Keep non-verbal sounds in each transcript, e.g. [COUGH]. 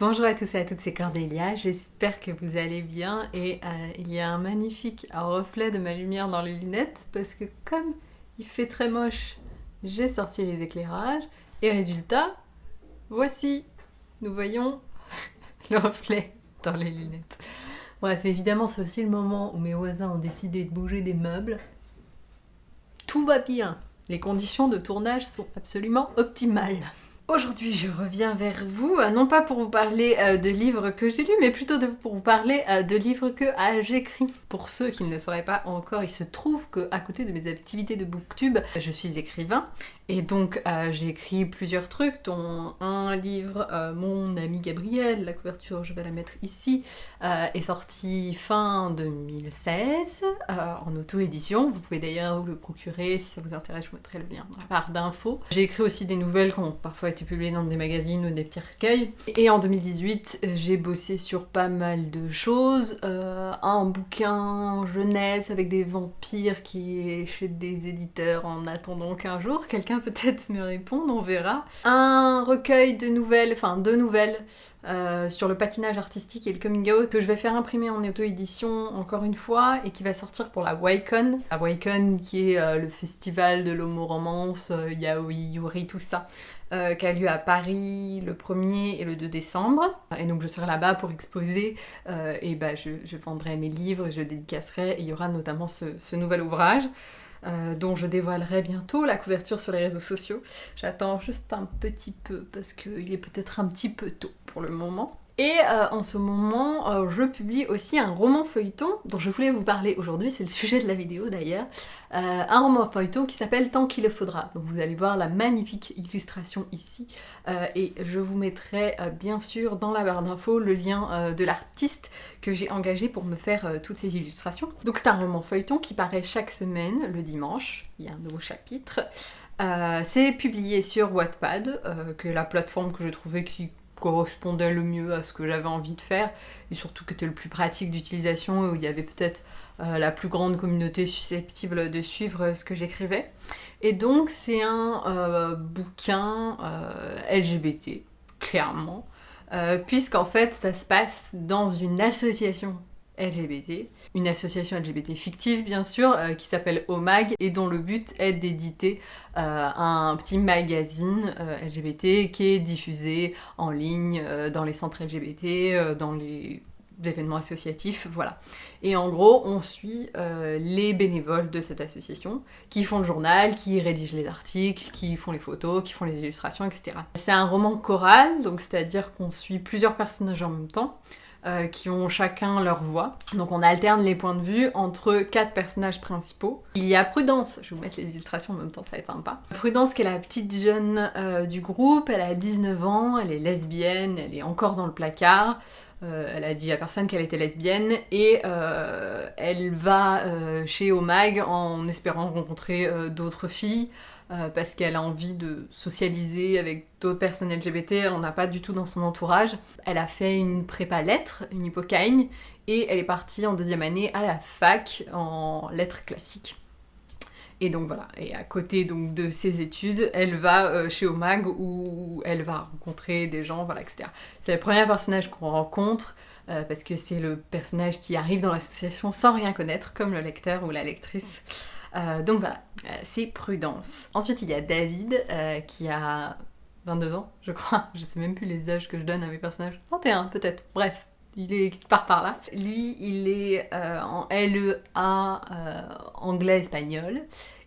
Bonjour à tous et à toutes, c'est Cordélia, j'espère que vous allez bien et euh, il y a un magnifique reflet de ma lumière dans les lunettes parce que comme il fait très moche, j'ai sorti les éclairages et résultat, voici, nous voyons [LAUGHS] le reflet dans les lunettes. Bref, évidemment c'est aussi le moment où mes voisins ont décidé de bouger des meubles. Tout va bien, les conditions de tournage sont absolument optimales. Aujourd'hui, je reviens vers vous, euh, non pas pour vous parler euh, de livres que j'ai lus, mais plutôt pour vous parler euh, de livres que j'écris. Pour ceux qui ne le sauraient pas encore, il se trouve que à côté de mes activités de booktube, je suis écrivain et donc j'ai écrit plusieurs trucs, dont un livre, mon ami Gabriel, la couverture je vais la mettre ici, est sorti fin 2016 en auto-édition. Vous pouvez d'ailleurs vous le procurer si ça vous intéresse, je vous mettrai le lien dans la barre d'infos. J'ai écrit aussi des nouvelles qui ont parfois été publiées dans des magazines ou des petits recueils. Et en 2018, j'ai bossé sur pas mal de choses. Un bouquin jeunesse avec des vampires qui est chez des éditeurs en attendant qu'un jour quelqu'un peut-être me réponde, on verra. Un recueil de nouvelles, enfin deux nouvelles euh, sur le patinage artistique et le coming out que je vais faire imprimer en auto-édition encore une fois et qui va sortir pour la Wacon. La Wacon qui est euh, le festival de l'homo-romance, euh, yaoi, yuri, tout ça. qui a lieu à Paris le 1er et le 2 décembre. Et donc je serai là-bas pour exposer et bah, je, vendrai mes livres, je dédicacerai et il y aura notamment ce nouvel ouvrage. Dont je dévoilerai bientôt la couverture sur les réseaux sociaux. J'attends juste un petit peu parce qu'il est peut-être un petit peu tôt pour le moment. Et euh, en ce moment, euh, je publie aussi un roman feuilleton dont je voulais vous parler aujourd'hui, c'est le sujet de la vidéo d'ailleurs. Euh, un roman feuilleton qui s'appelle Tant qu'il le faudra. Donc vous allez voir la magnifique illustration ici. et je vous mettrai bien sûr dans la barre d'infos le lien de l'artiste que j'ai engagé pour me faire toutes ces illustrations. Donc c'est un roman feuilleton qui paraît chaque semaine, le dimanche. Il y a un nouveau chapitre. c'est publié sur Wattpad, que la plateforme que j'ai trouvé qui correspondait le mieux à ce que j'avais envie de faire et surtout que c'était le plus pratique d'utilisation et où il y avait peut-être euh, la plus grande communauté susceptible de suivre ce que j'écrivais. Et donc c'est un euh, bouquin euh, LGBT, clairement, puisqu'en fait ça se passe dans une association LGBT, une association LGBT fictive bien sûr, euh, qui s'appelle OMAG et dont le but est d'éditer euh, un petit magazine euh, LGBT qui est diffusé en ligne dans les centres LGBT, dans les événements associatifs, voilà. Et en gros, on suit les bénévoles de cette association qui font le journal, qui rédigent les articles, qui font les photos, qui font les illustrations, etc. C'est un roman choral, donc c'est-à-dire qu'on suit plusieurs personnages en même temps. Euh, qui ont chacun leur voix. Donc on alterne les points de vue entre quatre personnages principaux. Il y a Prudence, je vais vous mettre les illustrations en même temps, ça va être sympa. Prudence qui est la petite jeune euh, du groupe, elle a 19 ans, elle est lesbienne, elle est encore dans le placard. Euh, elle a dit à personne qu'elle était lesbienne et elle va chez Omag en espérant rencontrer d'autres filles. Euh, parce qu'elle a envie de socialiser avec d'autres personnes LGBT, elle n'en a pas du tout dans son entourage. Elle a fait une prépa lettres, une hypocagne, et elle est partie en deuxième année à la fac en lettres classiques. Et donc voilà, et à côté donc de ses études, elle va euh, chez Omag où elle va rencontrer des gens, voilà, etc. C'est le premier personnage qu'on rencontre, euh, parce que c'est le personnage qui arrive dans l'association sans rien connaître, comme le lecteur ou la lectrice. Euh, donc voilà, euh, c'est prudence. Ensuite, il y a David euh, qui a 22 ans, je crois. [LAUGHS] Je sais même plus les âges que je donne à mes personnages. 21 peut-être, bref. Il part par là. Lui, il est en LEA anglais-espagnol.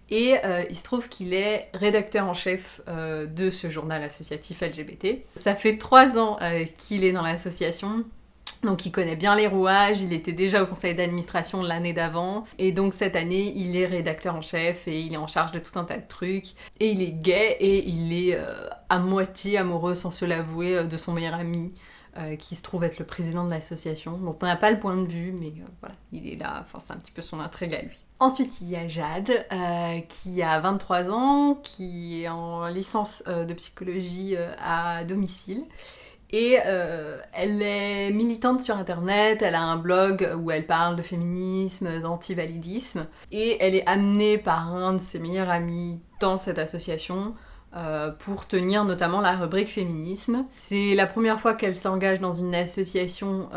Et il se trouve qu'il est rédacteur en chef de ce journal associatif LGBT. Ça fait trois ans qu'il est dans l'association. Donc il connaît bien les rouages, il était déjà au conseil d'administration l'année d'avant, et donc cette année il est rédacteur en chef et il est en charge de tout un tas de trucs, et il est gay et il est euh, à moitié amoureux sans se l'avouer euh, de son meilleur ami. Euh, qui se trouve être le président de l'association. Donc on n'a pas le point de vue, mais voilà, il est là, enfin c'est un petit peu son intrigue à lui. Ensuite, il y a Jade, qui a 23 ans, qui est en licence de psychologie à domicile et euh, elle est militante sur internet, elle a un blog où elle parle de féminisme, d'antivalidisme, et elle est amenée par un de ses meilleurs amis dans cette association pour tenir notamment la rubrique féminisme. C'est la première fois qu'elle s'engage dans une association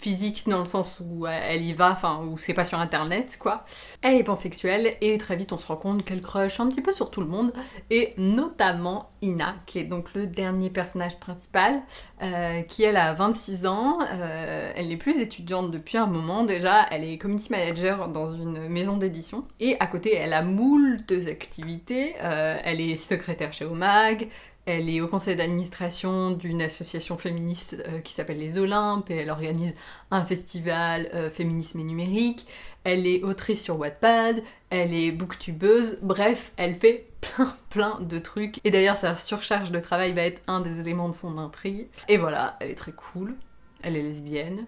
physique dans le sens où elle y va, enfin où c'est pas sur internet quoi. Elle est pansexuelle et très vite on se rend compte qu'elle crush un petit peu sur tout le monde et notamment Ina qui est donc le dernier personnage principal euh, qui elle a 26 ans, euh, elle n'est plus étudiante depuis un moment déjà, elle est community manager dans une maison d'édition et à côté elle a moult activités, euh, elle est secrétaire chez Omag, elle est au conseil d'administration d'une association féministe euh, qui s'appelle Les Olympes et elle organise un festival euh, féminisme et numérique. Elle est autrice sur Wattpad, elle est booktubeuse, bref, elle fait plein plein de trucs. Et d'ailleurs sa surcharge de travail va être un des éléments de son intrigue. Et voilà, elle est très cool, elle est lesbienne.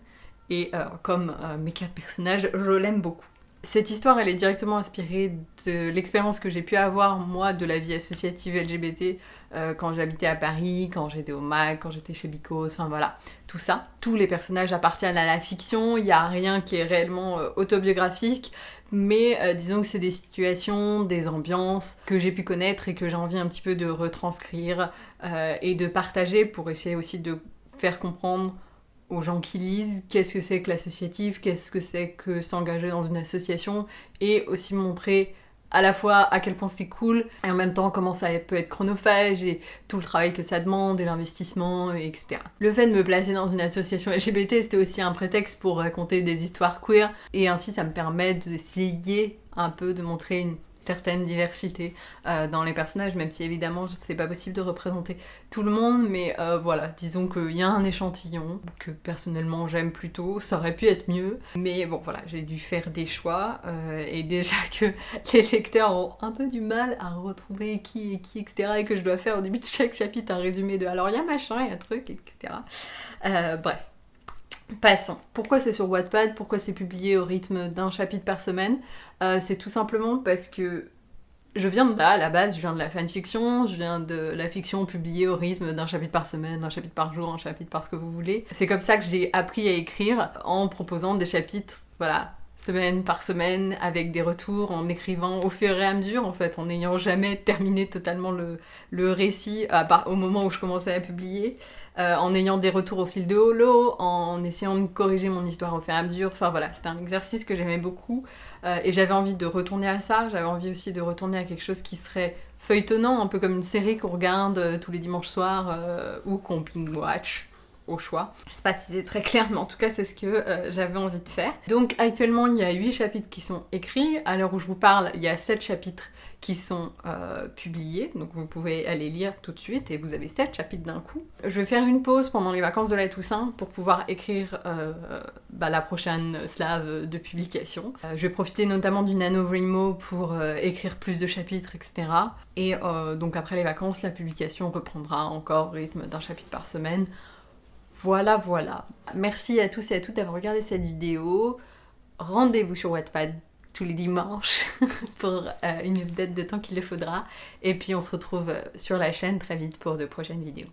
Et euh, comme mes quatre personnages, je l'aime beaucoup. Cette histoire, elle est directement inspirée de l'expérience que j'ai pu avoir, moi, de la vie associative LGBT euh, quand j'habitais à Paris, quand j'étais au MAC, quand j'étais chez Bicos, enfin voilà, tout ça. Tous les personnages appartiennent à la fiction, il n'y a rien qui est réellement euh, autobiographique, mais euh, disons que c'est des situations, des ambiances que j'ai pu connaître et que j'ai envie un petit peu de retranscrire et de partager pour essayer aussi de faire comprendre aux gens qui lisent qu'est-ce que c'est que l'associatif, qu'est-ce que c'est que s'engager dans une association, et aussi montrer à la fois à quel point c'est cool, et en même temps comment ça peut être chronophage, et tout le travail que ça demande, et l'investissement, etc. Le fait de me placer dans une association LGBT, c'était aussi un prétexte pour raconter des histoires queer, et ainsi ça me permet d'essayer un peu de montrer une certaine diversité euh, dans les personnages, même si évidemment c'est pas possible de représenter tout le monde, mais euh, voilà, disons qu'il y a un échantillon que personnellement j'aime plutôt, ça aurait pu être mieux, mais bon voilà, j'ai dû faire des choix, euh, et déjà [LAUGHS] que les lecteurs ont un peu du mal à retrouver qui est qui, etc., et que je dois faire au début de chaque chapitre un résumé de alors il y a machin, il y a truc, etc. bref, Passons. Pourquoi c'est sur Wattpad? Pourquoi c'est publié au rythme d'un chapitre par semaine? Euh, C'est tout simplement parce que je viens de là, à la base, je viens de la fanfiction, je viens de la fiction publiée au rythme d'un chapitre par semaine, d'un chapitre par jour, un chapitre par ce que vous voulez. C'est comme ça que j'ai appris à écrire en proposant des chapitres, voilà, semaine par semaine, avec des retours, en écrivant au fur et à mesure, en fait, en n'ayant jamais terminé totalement le, le récit au moment où je commençais à publier. Euh, en ayant des retours au fil de holo, en essayant de corriger mon histoire au fur et à mesure. Enfin voilà, c'était un exercice que j'aimais beaucoup euh, et j'avais envie de retourner à ça. J'avais envie aussi de retourner à quelque chose qui serait feuilletonnant, un peu comme une série qu'on regarde euh, tous les dimanches soirs ou qu'on binge watch au choix. Je sais pas si c'est très clair, mais en tout cas c'est ce que j'avais envie de faire. Donc actuellement il y a 8 chapitres qui sont écrits. À l'heure où je vous parle, il y a 7 chapitres qui sont euh, publiés, donc vous pouvez aller lire tout de suite et vous avez 7 chapitres d'un coup. Je vais faire une pause pendant les vacances de la Toussaint pour pouvoir écrire euh, bah, la prochaine slave de publication. Euh, je vais profiter notamment du NaNoWriMo pour écrire plus de chapitres, etc. Et donc après les vacances, la publication reprendra encore au rythme d'un chapitre par semaine. Voilà, voilà. Merci à tous et à toutes d'avoir regardé cette vidéo. Rendez-vous sur Wattpad tous les dimanches [LAUGHS] pour euh, une update de temps qu'il le faudra. Et puis on se retrouve sur la chaîne très vite pour de prochaines vidéos.